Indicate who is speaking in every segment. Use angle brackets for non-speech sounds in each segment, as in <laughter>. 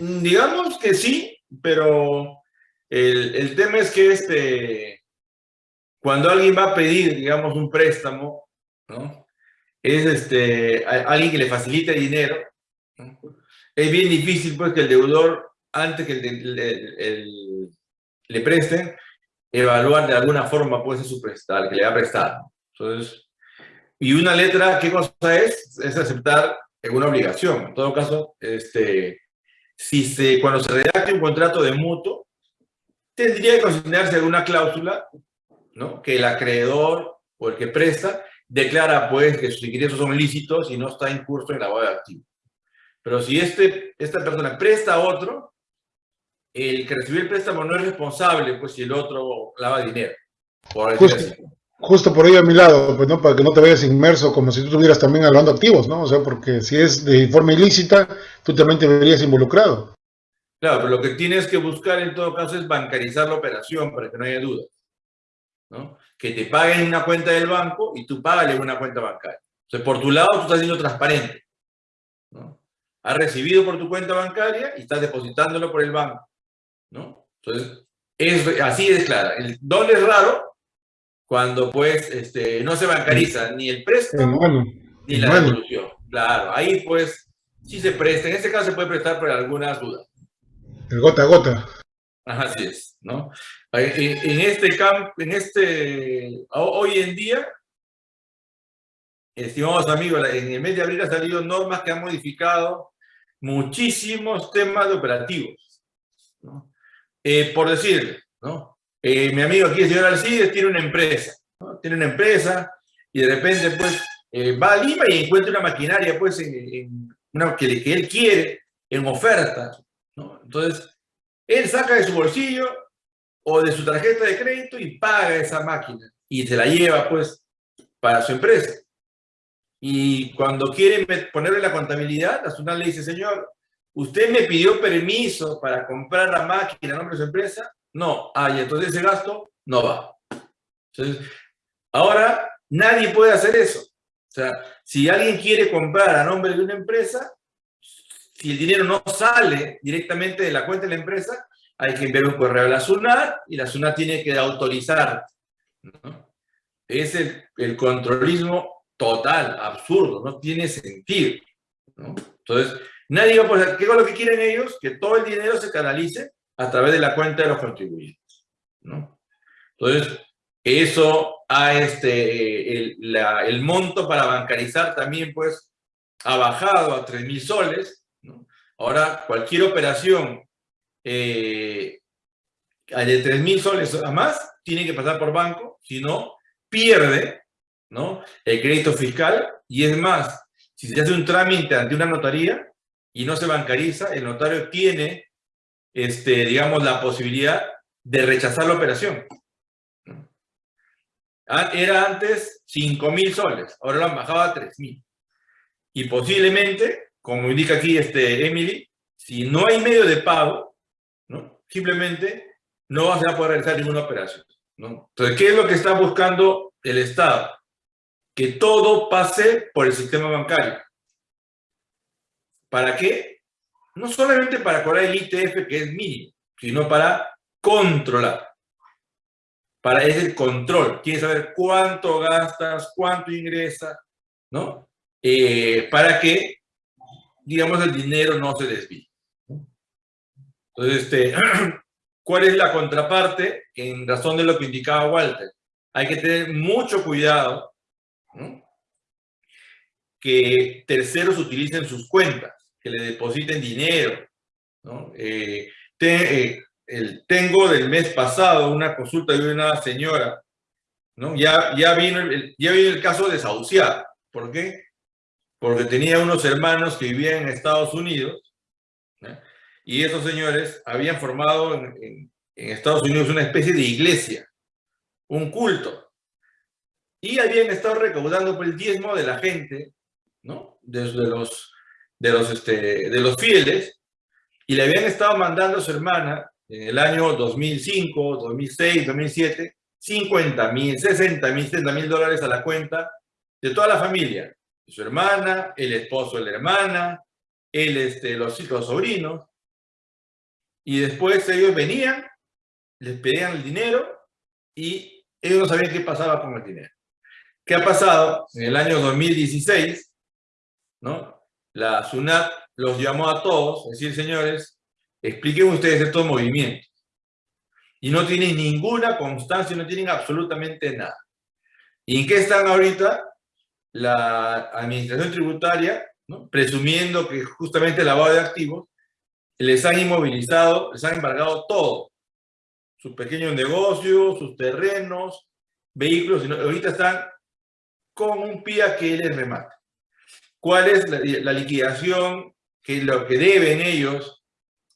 Speaker 1: Digamos que sí, pero el, el tema es que este, cuando alguien va a pedir, digamos, un préstamo, ¿no? Es este, alguien que le facilite dinero, es bien difícil pues que el deudor, antes que el, le presten, evaluar de alguna forma pues su prestar, que le ha prestado. Entonces, y una letra, ¿qué cosa es? Es aceptar una obligación. En todo caso, este, si se, cuando se redacte un contrato de mutuo, tendría que considerarse alguna cláusula ¿no? que el acreedor o el que presta declara pues que sus ingresos son lícitos y no está en curso en la lavado de activos. Pero si este, esta persona presta a otro, el que recibió el préstamo no es responsable, pues si el otro lava dinero.
Speaker 2: Por justo, justo, por ello a mi lado, pues no, para que no te vayas inmerso como si tú estuvieras también hablando activos, ¿no? O sea, porque si es de forma ilícita, tú también te verías involucrado.
Speaker 1: Claro, pero lo que tienes que buscar en todo caso es bancarizar la operación para que no haya dudas. ¿no? Que te paguen una cuenta del banco y tú págale una cuenta bancaria. O sea, por tu lado tú estás siendo transparente. ¿no? Has recibido por tu cuenta bancaria y estás depositándolo por el banco. ¿no? Entonces, es, así es clara. El doble es raro cuando pues este, no se bancariza ni el préstamo ni la devolución. Claro, ahí pues sí se presta. En este caso se puede prestar por algunas dudas.
Speaker 2: El gota a gota.
Speaker 1: Así es, ¿no? En este campo, en este, hoy en día, estimados amigos, en el mes de abril han salido normas que han modificado muchísimos temas de operativos, ¿no? Eh, por decir, ¿no? Eh, mi amigo aquí, el señor Alcides, tiene una empresa. Tiene una empresa y de repente, pues, eh, va a Lima y encuentra una maquinaria, pues, en, una, que, que, él quiere, en oferta, ¿no? Entonces, él saca de su bolsillo o de su tarjeta de crédito y paga esa máquina y se la lleva, pues, para su empresa. Y cuando quiere ponerle la contabilidad, la SUNAT le dice, señor, ¿Usted me pidió permiso para comprar la máquina a nombre de su empresa? No. Ah, y entonces ese gasto no va. Entonces, ahora nadie puede hacer eso. O sea, si alguien quiere comprar a nombre de una empresa, si el dinero no sale directamente de la cuenta de la empresa, hay que enviar un correo a la SUNAT y la SUNAT tiene que autorizar. Es el, controlismo total, absurdo, no tiene sentido. ¿no? Entonces, Nadie va a poner, ¿qué es lo que quieren ellos? Que todo el dinero se canalice a través de la cuenta de los contribuyentes. ¿no? Entonces, eso a este, el, el, monto para bancarizar también pues ha bajado a 3 mil soles. ¿no? Ahora, cualquier operación eh, de 3 mil soles a más tiene que pasar por banco, si no, pierde ¿no? el crédito fiscal y es más, si se hace un trámite ante una notaría, y no se bancariza, el notario tiene, este, digamos, la posibilidad de rechazar la operación. Ah, era antes 5 mil soles, ahora lo han bajado a 3 mil. Y posiblemente, como indica aquí este Emily, si no hay medio de pago, simplemente no va a poder realizar ninguna operación. ¿no? Entonces, ¿qué es lo que está buscando el Estado? Que todo pase por el sistema bancario. ¿Para qué? No solamente para cobrar el ITF, que es mínimo, sino para controlar. Para ese control. Quieres saber cuánto gastas, cuánto ingresa, ¿no? Eh, para que, digamos, el dinero no se desvíe. Entonces, este, <clears throat> ¿cuál es la contraparte? En razón de lo que indicaba Walter. Hay que tener mucho cuidado que terceros utilicen sus cuentas que le depositen dinero. Eh, eh, el, tengo del mes pasado una consulta de una señora, ¿no? ya, ya, vino el, ya vino el caso desahuciado. ¿Por qué? Porque tenía unos hermanos que vivían en Estados Unidos y esos señores habían formado en, Estados Unidos una especie de iglesia, un culto. Y habían estado recaudando por el diezmo de la gente, ¿no? Desde los de los, este, de los fieles y le habían estado mandando a su hermana en el año 2005, 2006, 2007, 50 mil, 60 mil, 70 mil dólares a la cuenta de toda la familia. Su hermana, el esposo de la hermana, el, este, los, los sobrinos. y después ellos venían, les pedían el dinero y ellos no sabían qué pasaba con el dinero. ¿Qué ha pasado? En el año 2016, ¿no? La SUNAT los llamó a todos, es decir, señores, expliquen ustedes estos movimientos. Y no tienen ninguna constancia, no tienen absolutamente nada. ¿Y en qué están ahorita? La administración tributaria, presumiendo que justamente el lavado de activos, les han inmovilizado, les han embargado todo. Sus pequeños negocios, sus terrenos, vehículos, ahorita están con un pie que les remata. ¿Cuál es la, liquidación que lo que deben ellos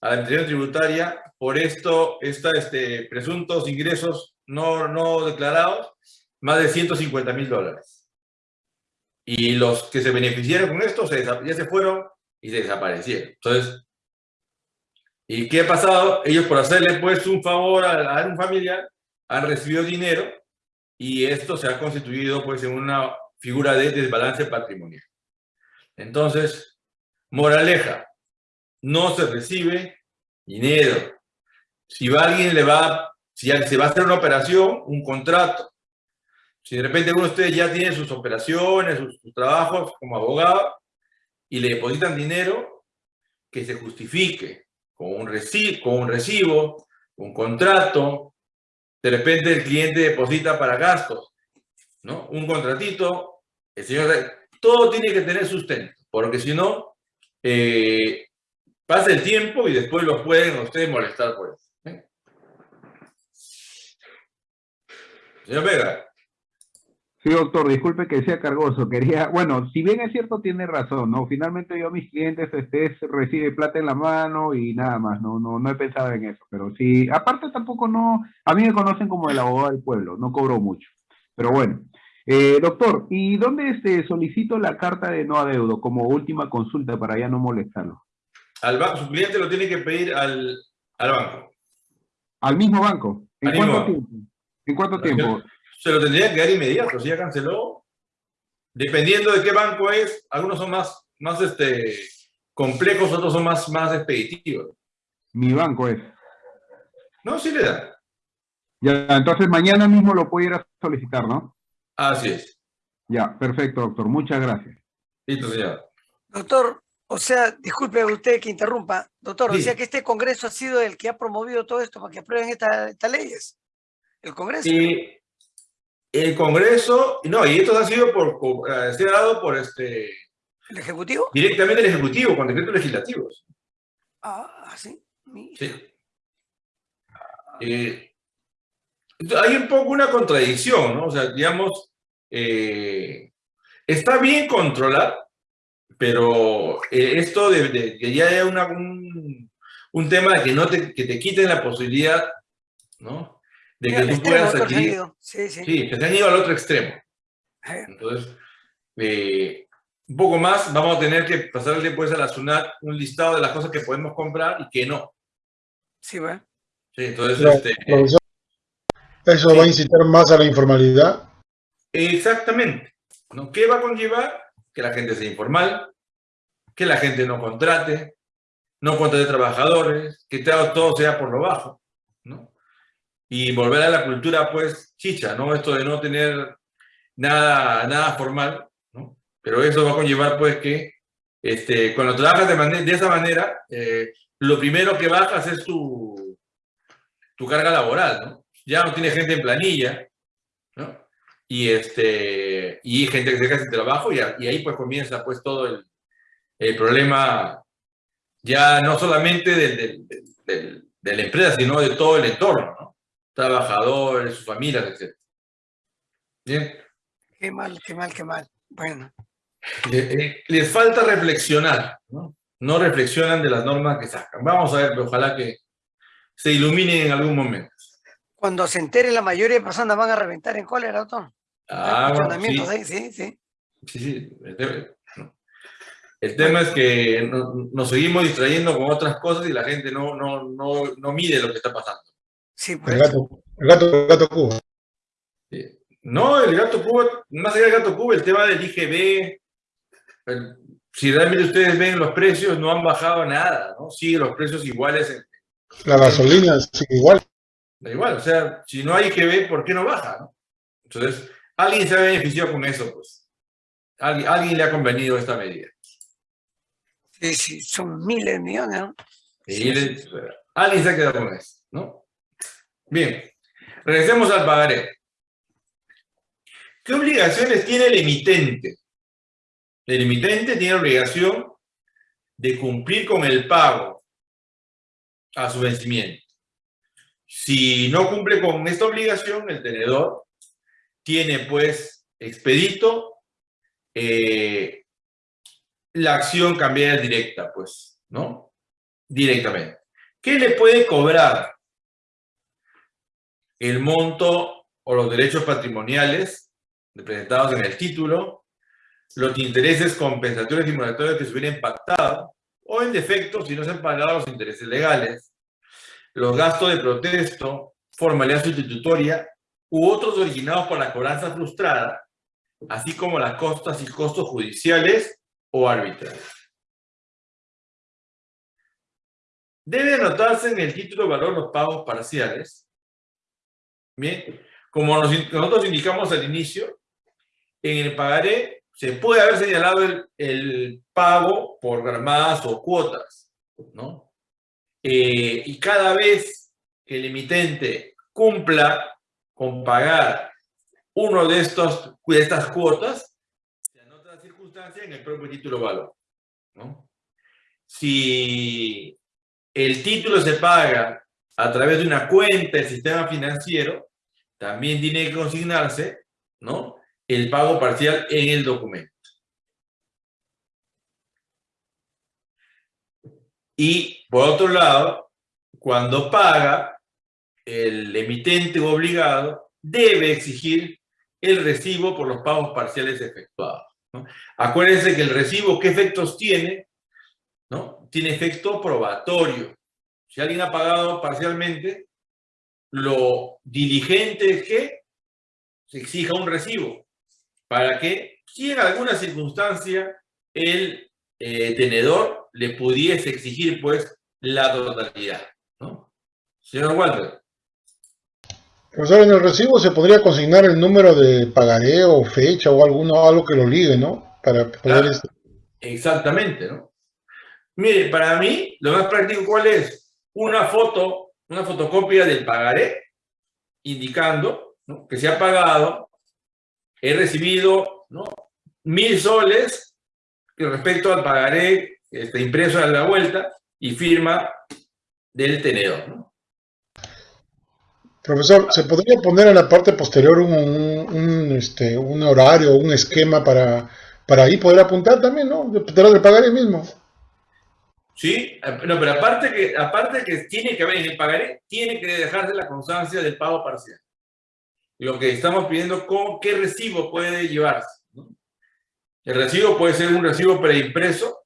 Speaker 1: a la administración tributaria por esto, esta, este, presuntos ingresos no, no declarados? Más de 150 mil dólares. Y los que se beneficiaron con esto se, ya se fueron y se desaparecieron. Entonces, ¿y qué ha pasado? Ellos por hacerle pues un favor a, a un familiar han recibido dinero y esto se ha constituido pues en una figura de desbalance patrimonial. Entonces, moraleja, no se recibe dinero. Si va alguien le va, si se va a hacer una operación, un contrato. Si de repente uno de ustedes ya tiene sus operaciones, sus, trabajos como abogado y le depositan dinero, que se justifique con un, recibo, con un recibo, un contrato. De repente el cliente deposita para gastos, ¿no? Un contratito, el señor todo tiene que tener sustento, porque si no, eh, pasa el tiempo y después los pueden ustedes molestar por eso. ¿eh? Señor Vega.
Speaker 3: Sí, doctor, disculpe que sea cargoso. Quería, bueno, si bien es cierto, tiene razón, ¿no? Finalmente yo a mis clientes este, recibe plata en la mano y nada más, no, no, no he pensado en eso. Pero sí, aparte tampoco no, a mí me conocen como el abogado del pueblo, no cobro mucho. Pero bueno, eh, doctor, ¿y dónde este, solicito la carta de no adeudo como última consulta para ya no molestarlo?
Speaker 1: Al banco, su cliente lo tiene que pedir al, banco.
Speaker 3: ¿Al mismo banco? ¿En cuánto tiempo? ¿En cuánto tiempo?
Speaker 1: Se lo tendría que dar inmediato, si ya canceló. Dependiendo de qué banco es, algunos son más, más este, complejos, otros son más, más expeditivos.
Speaker 3: Mi banco es.
Speaker 1: No, sí le da.
Speaker 3: Ya, entonces mañana mismo lo puedo ir a solicitar, ¿no?
Speaker 1: Así es.
Speaker 3: Ya, perfecto, doctor. Muchas gracias.
Speaker 1: Listo, señor.
Speaker 4: Doctor, o sea, disculpe usted que interrumpa. Doctor, decía que este Congreso ha sido el que ha promovido todo esto para que aprueben estas leyes. El Congreso.
Speaker 1: Y el Congreso, no, y esto ha sido por, eh, ha dado por este...
Speaker 4: ¿El Ejecutivo?
Speaker 1: Directamente el Ejecutivo, con decretos legislativos.
Speaker 4: Ah, sí.
Speaker 1: Sí. Eh, hay un poco una contradicción, ¿no? O sea, digamos, eh, está bien controlar, pero eh, esto de, que ya haya una, un, tema de que, no te, que te quiten la posibilidad, ¿no? De que tú puedas adquirir. Sí, sí. sí, que se han ido al otro extremo. Entonces, eh, un poco más, vamos a tener que pasarle pues a la SUNAT un listado de las cosas que podemos comprar y que no.
Speaker 4: Sí, bueno.
Speaker 1: Sí, entonces, este,
Speaker 2: ¿Eso va a incitar más a la informalidad?
Speaker 1: Exactamente. ¿no? ¿Qué va a conllevar? Que la gente sea informal, que la gente no contrate, no contrate trabajadores, que todo sea por lo bajo, ¿no? Y volver a la cultura, pues, chicha, ¿no? Esto de no tener nada, nada formal, ¿no? Pero eso va a conllevar, pues, que este, cuando trabajas de, de esa manera, eh, lo primero que bajas es tu, tu carga laboral, ¿no? Ya no tiene gente en planilla, ¿no? Y, este, y gente que se queda sin trabajo y, y, ahí pues comienza pues todo el, el problema ya no solamente del, del, de la empresa, sino de todo el entorno, ¿no? Trabajadores, sus familias, etc.
Speaker 4: ¿Bien? Qué mal, qué mal, qué mal. Bueno.
Speaker 1: Les, falta reflexionar, ¿no? No reflexionan de las normas que sacan. Vamos a ver, ojalá que se iluminen en algún momento.
Speaker 4: Cuando se entere la mayoría de personas van a reventar en cólera, doctor.
Speaker 1: Ah, bueno, sí.
Speaker 4: sí, sí.
Speaker 1: Sí, sí. El tema es que nos seguimos distrayendo con otras cosas y la gente no, no, no, no mide lo que está pasando.
Speaker 4: Sí,
Speaker 2: el, gato, el, gato, el gato Cuba.
Speaker 1: No, el gato Cuba, más allá del gato Cuba, el tema del IGB, si realmente ustedes ven los precios, no han bajado nada, ¿no? Siguen los precios iguales en,
Speaker 2: La gasolina sigue igual.
Speaker 1: Da igual, o sea, si no hay que ver, ¿por qué no baja? ¿no? Entonces, alguien se ha beneficiado con eso, pues. Alguien, alguien le ha convenido esta medida.
Speaker 4: Sí, sí, son miles de millones, ¿no?
Speaker 1: Y le- alguien se ha quedado con eso, ¿no? Bien, regresemos al pagaré. ¿Qué obligaciones tiene el emitente? El emitente tiene obligación de cumplir con el pago a su vencimiento. Si no cumple con esta obligación, el tenedor tiene pues expedito eh, la acción cambiaria directa, pues, ¿no? Directamente. ¿Qué le puede cobrar? El monto o los derechos patrimoniales representados en el título, los intereses compensatorios y moratorios que se hubieran pactado, o en defecto, si no se han pagado los intereses legales, los gastos de protesto, formalidad sustitutoria u otros originados por la cobranza frustrada, así como las costas y costos judiciales o arbitrarios. Debe anotarse en el título de valor los pagos parciales. Bien, como nos- nosotros indicamos al inicio, en el pagaré se puede haber señalado el, el pago por gramadas o cuotas, ¿no? Eh, y cada vez que el emitente cumpla con pagar uno de, estos, de estas cuotas, se anota la circunstancia en el propio título valor. Si el título se paga a través de una cuenta del sistema financiero, también tiene que consignarse, ¿no? El pago parcial en el documento. Y por otro lado, cuando paga, el emitente obligado debe exigir el recibo por los pagos parciales efectuados. ¿no? Acuérdense que el recibo, ¿qué efectos tiene? ¿No? Tiene efecto probatorio. Si alguien ha pagado parcialmente, lo diligente es que se exija un recibo para que, si en alguna circunstancia el eh, tenedor le pudiese exigir, pues, la totalidad. ¿no? Señor Walter.
Speaker 2: Profesor, en el recibo se podría consignar el número de pagaré o fecha o alguno, algo que lo ligue, ¿no? Para poder... Este,
Speaker 1: Exactamente, ¿no? Mire, para mí, lo más práctico, ¿cuál es? Una foto, una fotocopia del pagaré, indicando ¿no? que se ha pagado, he recibido ¿no? mil soles que respecto al pagaré este, impreso a la vuelta y firma del tenedor, ¿no?
Speaker 2: Profesor, ¿se podría poner en la parte posterior un, un, un, este, un horario, un esquema para, para ahí poder apuntar también, ¿no? Lo del pagaré mismo.
Speaker 1: Sí, no, pero aparte que, aparte que tiene que haber en el pagaré, tiene que dejarse la constancia del pago parcial. Lo que estamos pidiendo, ¿con qué recibo puede llevarse? ¿no? El recibo puede ser un recibo preimpreso.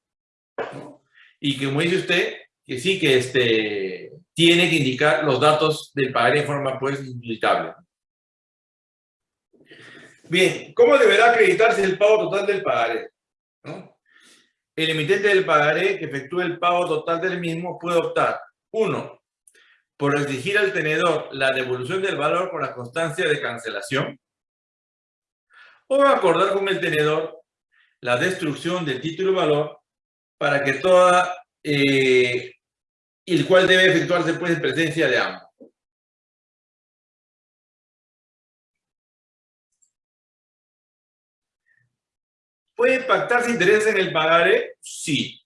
Speaker 1: Y como dice usted, que sí que este, tiene que indicar los datos del pagaré en forma pues indubitable. Bien, ¿cómo deberá acreditarse el pago total del pagaré? ¿no? el emitente del pagaré que efectúe el pago total del mismo puede optar, uno, por exigir al tenedor la devolución del valor con la constancia de cancelación, o acordar con el tenedor la destrucción del título valor para que toda, eh, el cual debe efectuarse pues en presencia de ambos. ¿Puede pactarse intereses en el pagaré? Sí.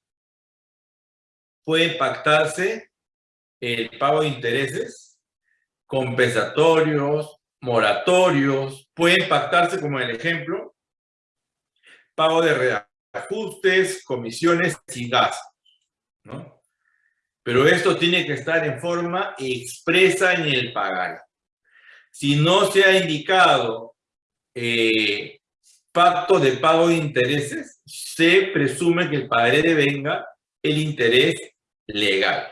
Speaker 1: Puede pactarse el pago de intereses compensatorios, moratorios, pueden pactarse, como en el ejemplo, pago de reajustes, comisiones y gastos, ¿no? Pero esto tiene que estar en forma expresa en el pagaré. Si no se ha indicado eh, pacto de pago de intereses, se presume que el pagaré devenga el interés legal.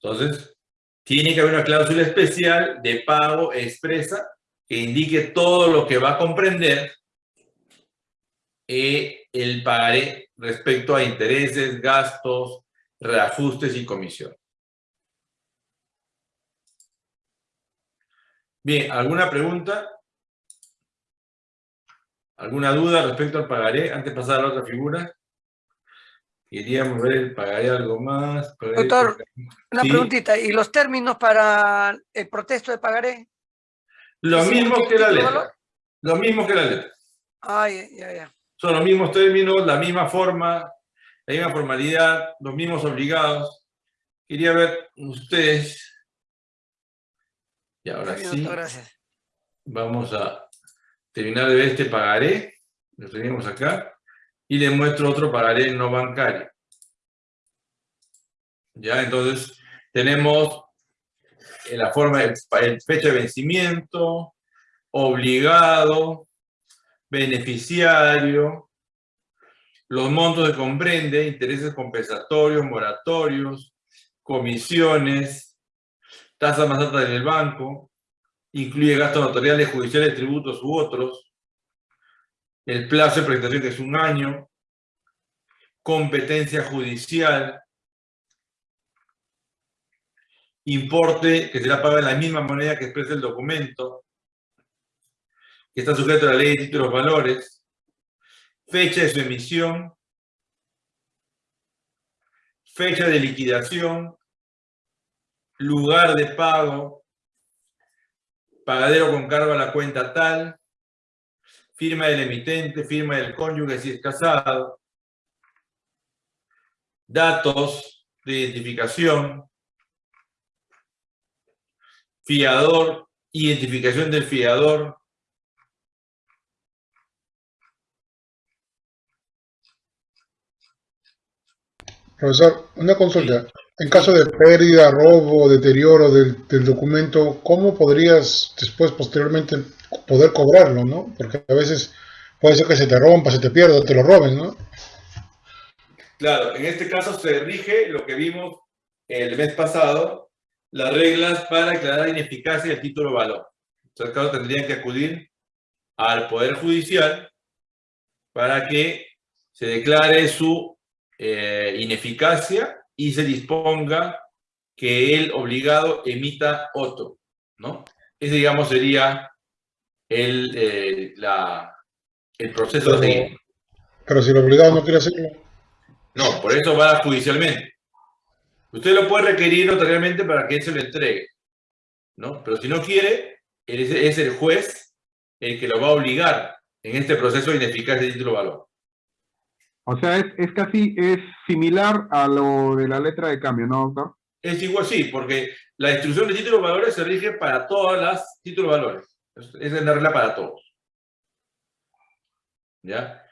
Speaker 1: Entonces, tiene que haber una cláusula especial de pago expresa que indique todo lo que va a comprender eh, el pagaré respecto a intereses, gastos, reajustes y comisión. Bien, ¿alguna pregunta? ¿Alguna duda respecto al pagaré? Antes de pasar a la otra figura. Queríamos ver el pagaré algo más.
Speaker 4: Doctor, una preguntita. ¿Y los términos para el protesto de pagaré?
Speaker 1: Lo mismo que la letra. Lo mismo que la letra.
Speaker 4: Ah, ya, ya.
Speaker 1: Son los mismos términos, la misma forma, la misma formalidad, los mismos obligados. Quería ver ustedes. Y ahora sí.
Speaker 4: Gracias.
Speaker 1: Vamos a terminar de ver este pagaré. Lo tenemos acá. Y le muestro otro pagaré no bancario. Ya, entonces tenemos la forma de fecha de vencimiento, obligado, beneficiario, los montos que comprende, intereses compensatorios, moratorios, comisiones, tasa más alta del banco, incluye gastos notariales, judiciales, tributos u otros, el plazo de presentación que es un año, competencia judicial, importe que será pagado en la misma moneda que expresa el documento, que está sujeto a la ley de títulos valores, fecha de su emisión, fecha de liquidación, lugar de pago, pagadero con cargo a la cuenta tal, firma del emitente, firma del cónyuge si es casado, datos de identificación, fiador, identificación del fiador.
Speaker 2: Profesor, una consulta. En caso de pérdida, robo, deterioro del, documento, ¿cómo podrías después, posteriormente, poder cobrarlo, no? Porque a veces puede ser que se te rompa, se te pierda, te lo roben, ¿no?
Speaker 1: Claro, en este caso se rige lo que vimos el mes pasado, las reglas para declarar ineficacia del título valor. Entonces, claro, tendrían que acudir al Poder Judicial para que se declare su eh, ineficacia y se disponga que el obligado emita otro, ¿no? Ese, digamos, sería el, eh, la, el proceso de...
Speaker 2: Pero si el obligado no quiere hacerlo.
Speaker 1: No, por eso va judicialmente. Usted lo puede requerir notariamente para que él se lo entregue, ¿no? Pero si no quiere, es el juez el que lo va a obligar en este proceso de ineficacia de título valor.
Speaker 3: O sea, es, casi, es similar a lo de la letra de cambio, ¿no, doctor?
Speaker 1: Es igual, sí, porque la instrucción de títulos valores se rige para todas las títulos valores. Es la regla para todos. ¿Ya?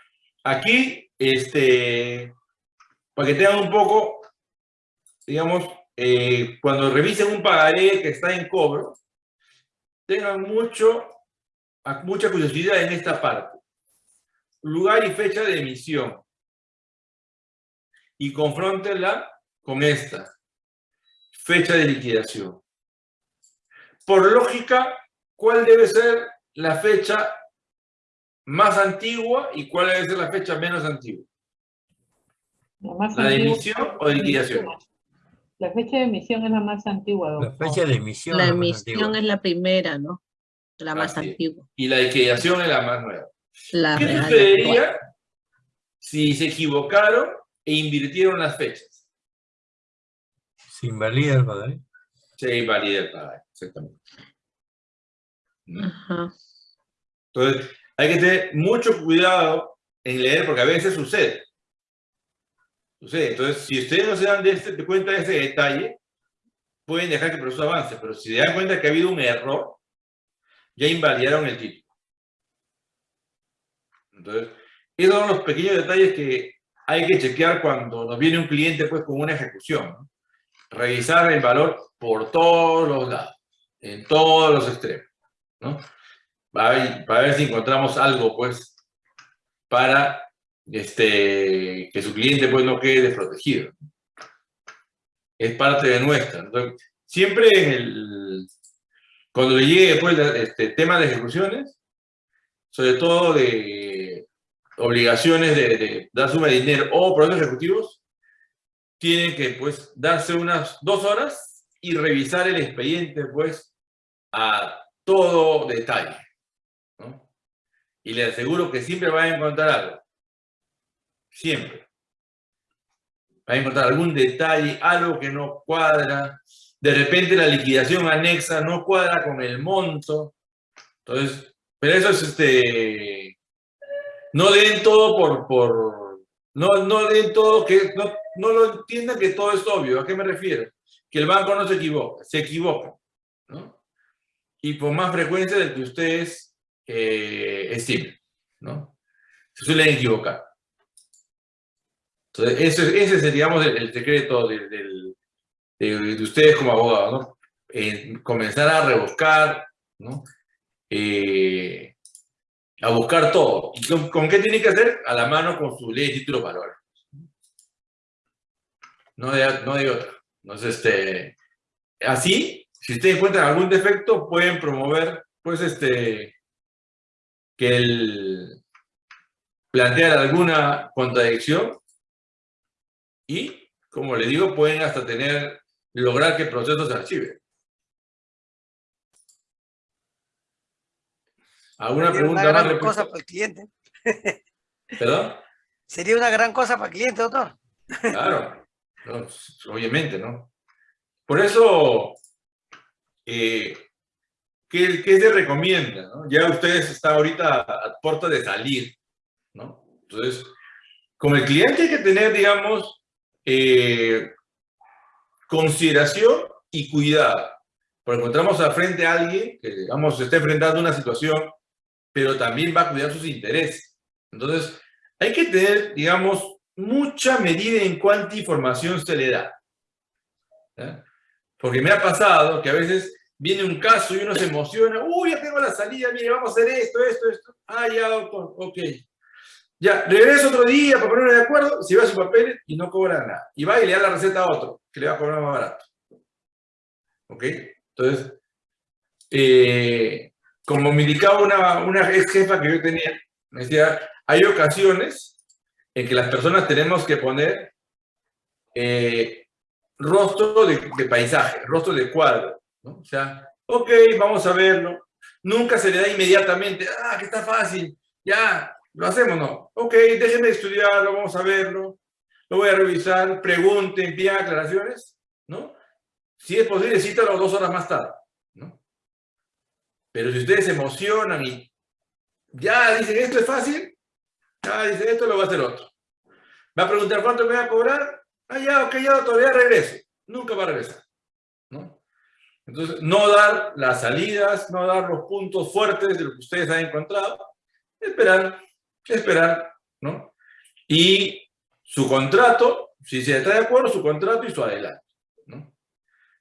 Speaker 1: Aquí, este, para que tengan un poco digamos, eh, cuando revisen un pagaré que está en cobro, tengan mucho, mucha curiosidad en esta parte. Lugar y fecha de emisión. Y confróntenla con esta. Fecha de liquidación. Por lógica, ¿cuál debe ser la fecha más antigua y cuál debe ser la fecha menos antigua? ¿La, de emisión o de liquidación?
Speaker 5: La fecha de emisión es la más antigua.
Speaker 6: La fecha de emisión.
Speaker 5: La, emisión es la primera, ¿no? La más antigua.
Speaker 1: Y la liquidación es la más nueva. ¿Qué sucedería si se equivocaron e invirtieron las fechas?
Speaker 6: Se invalida el padre.
Speaker 1: Se invalida el padre, exactamente. Entonces, hay que tener mucho cuidado en leer porque a veces sucede. Entonces, si ustedes no se dan de, este, cuenta de ese detalle, pueden dejar que el proceso avance, pero si se dan cuenta que ha habido un error, ya invalidaron el título. Entonces, esos son los pequeños detalles que hay que chequear cuando nos viene un cliente pues, con una ejecución. Revisar el valor por todos los lados, en todos los extremos. ¿no? Para, para ver si encontramos algo pues, para este, que su cliente pues no quede desprotegido. Es parte de nuestra. siempre cuando le llegue después este tema de ejecuciones, sobre todo de obligaciones de, dar suma de dinero o procesos ejecutivos, tienen que pues darse unas dos horas y revisar el expediente pues a todo detalle. Y le aseguro que siempre va a encontrar algo. Siempre. Va a encontrar algún detalle, algo que no cuadra. De repente la liquidación anexa no cuadra con el monto. Entonces, pero eso es este... No den todo por... por no, no den todo que... No, no lo entiendan que todo es obvio. ¿A qué me refiero? Que el banco no se equivoca. Se equivoca. ¿no? Y con más frecuencia del que ustedes eh, estimen. ¿no? Se suelen equivocar. Entonces, ese, ese sería, digamos, el, secreto de, de, de, ustedes como abogados, ¿no? Comenzar a rebuscar, ¿no? Eh, a buscar todo. ¿Y con, qué tiene que hacer? A la mano con su ley de títulos valores. No de, no de otra. Entonces, este, así, si ustedes encuentran algún defecto, pueden promover, pues, este, que el plantear alguna contradicción y, como le digo, pueden hasta tener, lograr que el proceso se archive. ¿Alguna
Speaker 4: Sería
Speaker 1: pregunta
Speaker 4: una
Speaker 1: más?
Speaker 4: gran
Speaker 1: respecto?
Speaker 4: cosa para el cliente. <laughs>
Speaker 1: ¿Perdón?
Speaker 4: Sería una gran cosa para el cliente, doctor.
Speaker 1: Claro, no, obviamente, ¿no? Por eso, eh, ¿qué, ¿qué, se recomienda? ¿no? Ya ustedes están ahorita a puerta de salir, ¿no? Entonces, con el cliente hay que tener, digamos, eh, consideración y cuidado. Porque encontramos al frente a alguien que, digamos, se está enfrentando a una situación, pero también va a cuidar sus intereses. Entonces, hay que tener, digamos, mucha medida en cuánta información se le da. ¿eh? Porque me ha pasado que a veces viene un caso y uno se emociona, uy, ya tengo la salida, mire, vamos a hacer esto, esto, esto. Ah, ya, doctor, ok. Ya, regreso otro día para ponerme de acuerdo, se va su papel y no cobra nada. Y va y le da la receta a otro, que le va a cobrar más barato. ¿Ok? Entonces, eh, como me indicaba una, una ex jefa que yo tenía, me decía, hay ocasiones en que las personas tenemos que poner eh, rostro de, de, paisaje, rostro de cuadro. ¿no? O sea, ok, vamos a verlo. Nunca se le da inmediatamente, ah, que está fácil, ya, lo hacemos, no. Ok, déjenme estudiarlo, vamos a verlo, lo voy a revisar, pregunten, envíen aclaraciones, ¿no? Si es posible, cítalo dos horas más tarde. Pero si ustedes se emocionan y ya dicen, esto es fácil, ya dicen, esto lo va a hacer otro. Va a preguntar, ¿cuánto me va a cobrar? Ah, ya, ok, ya todavía regreso. Nunca va a regresar, ¿no? Entonces, no dar las salidas, no dar los puntos fuertes de lo que ustedes han encontrado, esperar, esperar, ¿no? Y su contrato, si se está de acuerdo, su contrato y su adelanto, ¿no?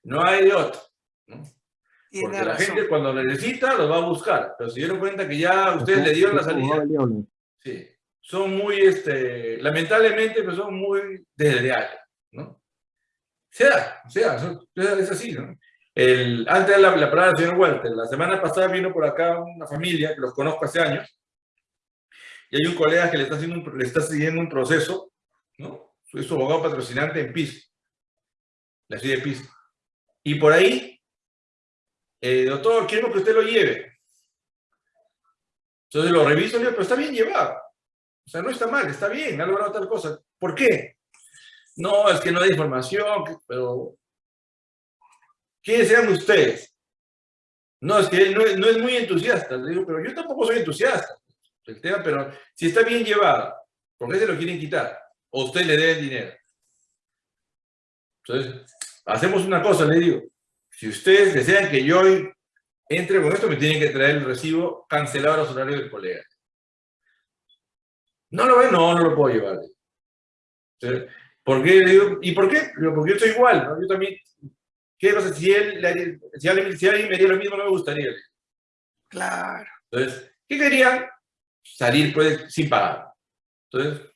Speaker 1: No hay de otro, ¿no? Porque la gente cuando necesita los va a buscar, pero si dieron cuenta que ya ustedes le dieron la salida, sí, son muy, este, lamentablemente, pues son muy desleales, ¿no? Sea, sea, es así, ¿no? El, antes de la, la palabra del señor Walter, la semana pasada vino por acá una familia que los conozco hace años, y hay un colega que le está, haciendo un, le está siguiendo un proceso, ¿no? Es su abogado patrocinante en PIS, la ciudad de PIS. Y por ahí, eh, doctor, quiero que usted lo lleve. Entonces lo reviso y le digo, pero está bien llevado. O sea, no está mal, está bien, ha logrado tal cosa. ¿Por qué? No, es que no hay información, pero... ¿Quiénes sean ustedes? No, es que él no es, no es muy entusiasta. Le digo, pero yo tampoco soy entusiasta. El tema, pero si está bien llevado, ¿por qué se lo quieren quitar? O usted le debe dinero. Entonces, hacemos una cosa, le digo. Si ustedes desean que yo entre con esto, me tienen que traer el recibo cancelado a los horarios del colega. ¿No lo ven? No, no lo puedo llevar. Entonces, ¿Por qué? Le digo, ¿Y por qué? Porque yo soy igual, ¿no? Yo también, ¿qué pasa? Si, él, si, alguien, si alguien me haría lo mismo, no me gustaría.
Speaker 4: Claro.
Speaker 1: Entonces, ¿qué querían? Salir pues sin pagar. Entonces,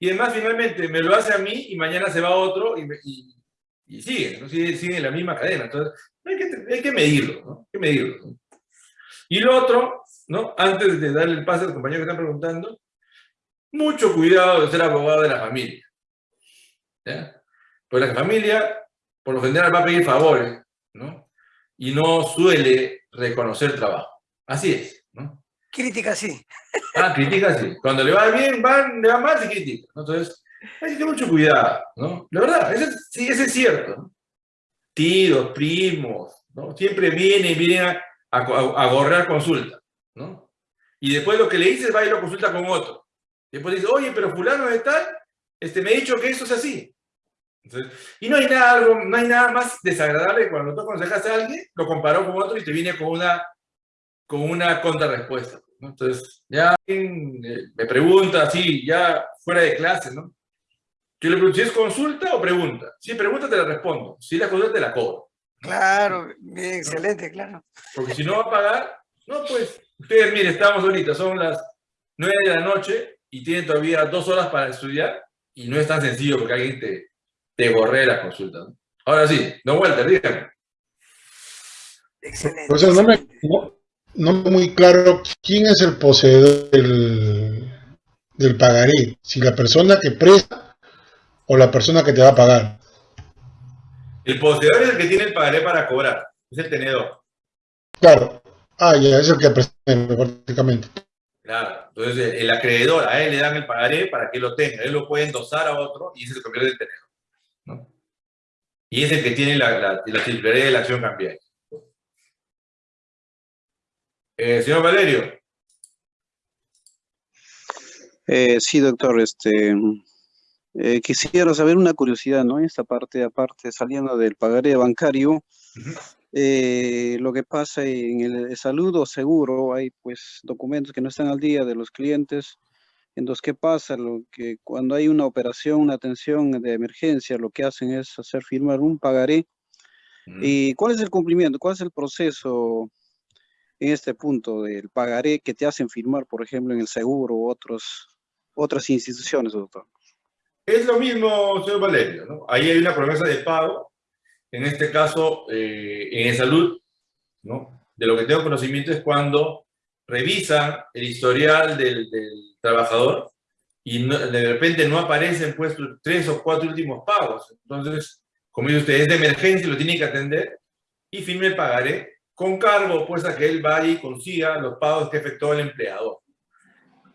Speaker 1: y además finalmente me lo hace a mí y mañana se va a otro y, y, y sigue, ¿no? sigue, sigue en la misma cadena. Entonces, hay que, hay que medirlo, ¿no? Hay que medirlo. ¿no? Y lo otro, ¿no? Antes de darle el pase al compañero que está preguntando, mucho cuidado de ser abogado de la familia. ¿ya? Pues la familia, por lo general, va a pedir favores, ¿no? Y no suele reconocer trabajo. Así es, ¿no?
Speaker 4: Crítica sí.
Speaker 1: Ah, critica sí. Cuando le va bien, van, le va mal, se critica. ¿no? Entonces, hay que tener mucho cuidado, ¿no? La verdad, eso, es- sí, eso es cierto. Tíos, primos, ¿no? Siempre vienen, vienen a, a, a consulta, ¿no? Y después lo que le dices va y lo consulta con otro. Después dice, oye, pero fulano de tal, este, me ha dicho que eso es así. Y no hay, nada, no hay nada más desagradable que cuando tú aconsejas a alguien, lo comparó con otro y te viene con una, con una contrarrespuesta. ¿no? Entonces, ya eh, me pregunta así, ya fuera de clase, ¿no? Yo le pregunto, si es consulta o pregunta. Si es pregunta, te la respondo. Si es la consulta, te la cobro.
Speaker 4: Claro, bien, excelente, claro.
Speaker 1: Porque si no va a pagar, no, pues, ustedes, mire, estamos ahorita, son las 9 de la noche y tienen todavía dos horas para estudiar y no es tan sencillo porque alguien te, te borre la consulta. ¿no? Ahora sí, don Walter, dígame.
Speaker 4: Excelente.
Speaker 2: Profesor, no me, no, no muy claro quién es el poseedor del, del pagaré, si la persona que presta o la persona que te va a pagar.
Speaker 1: El poseedor es el que tiene el pagaré para cobrar, es el tenedor.
Speaker 2: Claro. Ah, ya, es el que presta prácticamente.
Speaker 1: Claro, entonces el, el acreedor, a él le dan el pagaré para que lo tenga, él lo puede endosar a otro y ese se convierte en tenedor. ¿no? Y es el que tiene la, la, la titularidad de la acción cambiaria. Eh, señor Valerio,
Speaker 7: Eh, sí, doctor, este, eh, quisiera saber una curiosidad, ¿no? Esta parte, aparte, saliendo del pagaré bancario, eh, lo que pasa en el salud o seguro, hay pues documentos que no están al día de los clientes. Entonces, ¿qué pasa? Lo que cuando hay una operación, una atención de emergencia, lo que hacen es hacer firmar un pagaré.
Speaker 1: Ujú.
Speaker 7: ¿Y cuál es el cumplimiento? ¿Cuál es el proceso en este punto del pagaré que te hacen firmar, por ejemplo, en el seguro u otros, otras instituciones, doctor?
Speaker 1: Es lo mismo, señor Valerio, ¿no? Ahí hay una promesa de pago, en este caso, eh, en salud, ¿no? De lo que tengo conocimiento es cuando revisan el historial del, del trabajador y no- de repente no aparecen pues tres o cuatro últimos pagos. Entonces, como dice usted, es de emergencia lo tiene que atender y firme el pagaré con cargo pues a que él vaya y consiga los pagos que efectuó el empleador.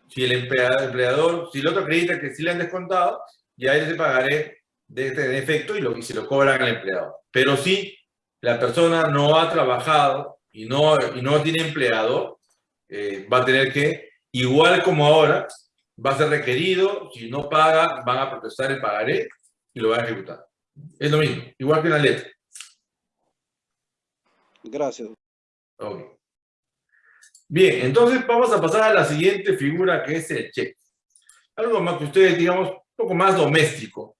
Speaker 1: Si el empleador si el otro acredita que sí le han descontado, ya él se pagaré de este defecto y, lo, y se lo cobran al empleador. Pero si la persona no ha trabajado y no, y no tiene empleador, eh, va a tener que, igual como ahora, va a ser requerido, si no paga, van a protestar el pagaré y lo van a ejecutar. Es lo mismo, igual que una letra.
Speaker 7: Gracias.
Speaker 1: Bien, entonces vamos a pasar a la siguiente figura que es el cheque. Algo más que ustedes, digamos, poco más doméstico,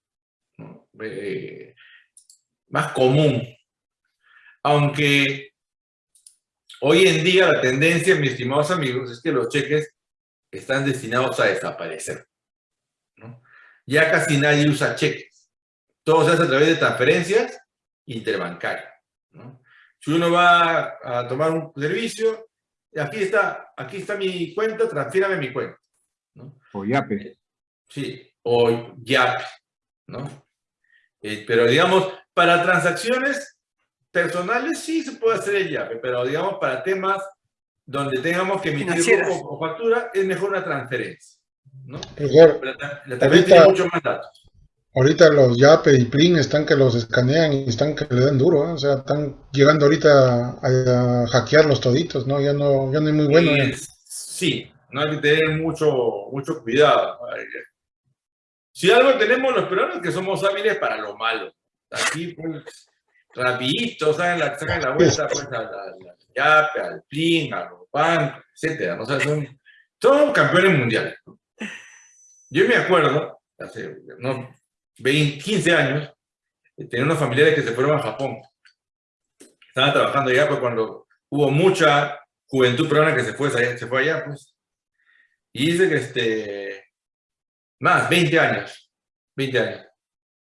Speaker 1: ¿no? Eh, más común. Aunque hoy en día la tendencia, mis estimados amigos, es que los cheques están destinados a desaparecer. ¿no? Ya casi nadie usa cheques. Todo se hace a través de transferencias interbancarias. ¿no? Si uno va a tomar un servicio, aquí está, aquí está mi cuenta, transfírame mi cuenta. ¿no?
Speaker 3: O yape.
Speaker 1: Sí, o YAP, ¿no? Eh, pero digamos, para transacciones personales sí se puede hacer el YAP, pero digamos, para temas donde tengamos que emitir o, o factura, es mejor una transferencia, ¿no?
Speaker 2: Profesor,
Speaker 1: La, la transferencia
Speaker 2: Ahorita-
Speaker 1: tiene mucho más datos.
Speaker 2: ahorita los YAPE y PLIN están que los escanean y están que le dan duro, ¿eh? o sea, están llegando ahorita a, a hackear los toditos, ¿no? Ya no, ya no es muy bueno.
Speaker 1: Eh, sí, no hay que tener mucho, mucho cuidado. ¿No? Si algo tenemos los peruanos es que somos hábiles para lo malo. Aquí, pues, rapidito, sacan la, sacan la vuelta pues, a la, la YAPE, al PLIN, a los bancos. ¿no? O sea, son, son campeones mundiales. ¿no? Yo me acuerdo, hace unos 20, 15 años, eh, tenía unos familiares que se fueron a Japón. Estaban trabajando allá pues, cuando hubo mucha juventud peruana que se fue, se fue allá, pues. Y dice que este, más, 20 años, 20 años.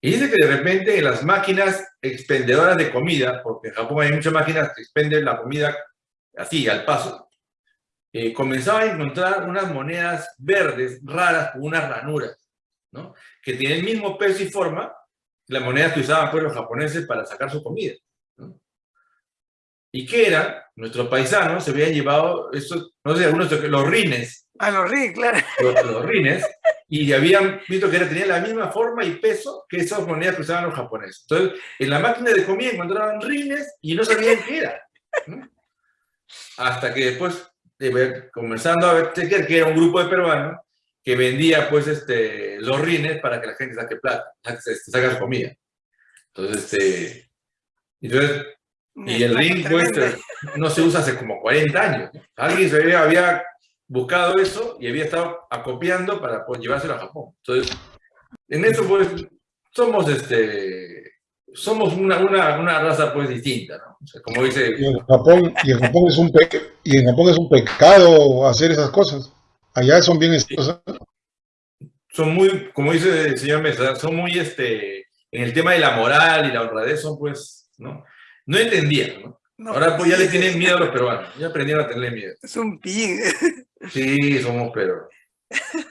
Speaker 1: Y dice que de repente en las máquinas expendedoras de comida, porque en Japón hay muchas máquinas que expenden la comida así, al paso, eh, comenzaba a encontrar unas monedas verdes raras con unas ranuras, ¿no? Que tienen el mismo peso y forma, las monedas que usaban pues, los japoneses para sacar su comida. ¿no? ¿Y qué era? Nuestros paisanos se habían llevado, estos, no sé, algunos, los rines,
Speaker 4: A los RIC, claro.
Speaker 1: los, los rines, y habían visto que era, tenían la misma forma y peso que esas monedas que usaban los japoneses. Entonces, en la máquina de comida encontraban rines y no sabían qué era. ¿no? Hasta que después, comenzando a ver que era un grupo de peruanos que vendía pues este, los rines para que la gente saque plata, saque, este, saque su comida. Entonces, este, entonces y el ring pues, no se usa hace como 40 años. Alguien se había buscado eso y había estado acopiando para pues, llevárselo a Japón. Entonces, en eso pues somos este somos una, una, una raza pues distinta, ¿no? O sea, como dice,
Speaker 2: Y en Japón, y en Japón es un pe- y en Japón es un pecado hacer esas cosas. Allá son bien ¿eh?
Speaker 1: son muy, como dice el señor Mesa, son muy este en el tema de la moral y la honradez son pues, ¿no? No entendían, ¿no?
Speaker 4: No,
Speaker 1: Ahora pues ya
Speaker 4: sí,
Speaker 1: le tienen miedo a los peruanos, ya aprendieron a tenerle miedo.
Speaker 4: Es un pillín. <laughs>
Speaker 1: Sí, somos pero <laughs>